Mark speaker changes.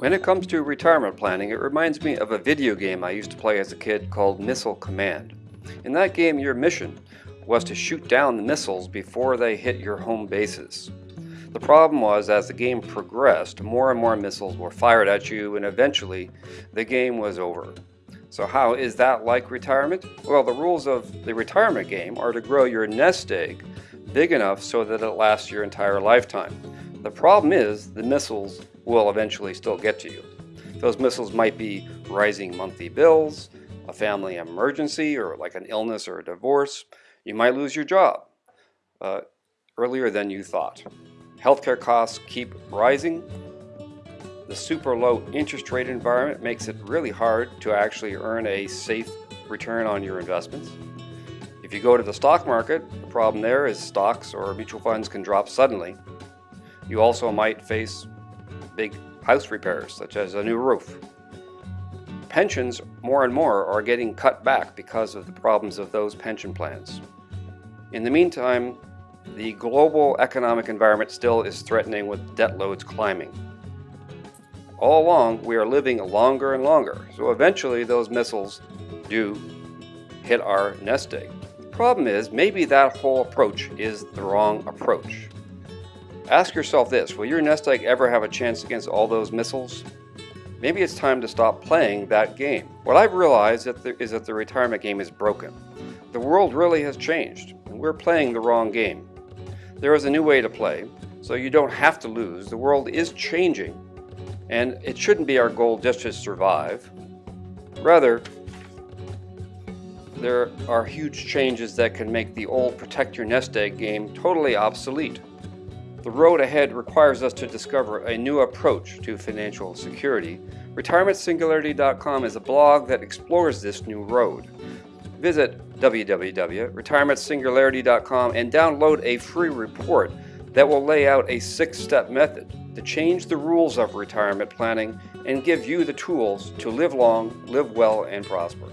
Speaker 1: When it comes to retirement planning, it reminds me of a video game I used to play as a kid called Missile Command. In that game, your mission was to shoot down the missiles before they hit your home bases. The problem was, as the game progressed, more and more missiles were fired at you, and eventually the game was over. So how is that like retirement? Well, the rules of the retirement game are to grow your nest egg big enough so that it lasts your entire lifetime. The problem is the missiles will eventually still get to you. Those missiles might be rising monthly bills, a family emergency, or like an illness or a divorce. You might lose your job uh, earlier than you thought. Healthcare costs keep rising. The super low interest rate environment makes it really hard to actually earn a safe return on your investments. If you go to the stock market, the problem there is stocks or mutual funds can drop suddenly you also might face big house repairs, such as a new roof. Pensions, more and more, are getting cut back because of the problems of those pension plans. In the meantime, the global economic environment still is threatening with debt loads climbing. All along, we are living longer and longer, so eventually those missiles do hit our nest egg. The problem is, maybe that whole approach is the wrong approach. Ask yourself this, will your nest egg ever have a chance against all those missiles? Maybe it's time to stop playing that game. What I've realized is that the retirement game is broken. The world really has changed, and we're playing the wrong game. There is a new way to play, so you don't have to lose. The world is changing, and it shouldn't be our goal just to survive. Rather, there are huge changes that can make the old protect your nest egg game totally obsolete. The road ahead requires us to discover a new approach to financial security. RetirementSingularity.com is a blog that explores this new road. Visit www.retirementsingularity.com and download a free report that will lay out a six-step method to change the rules of retirement planning and give you the tools to live long, live well, and prosper.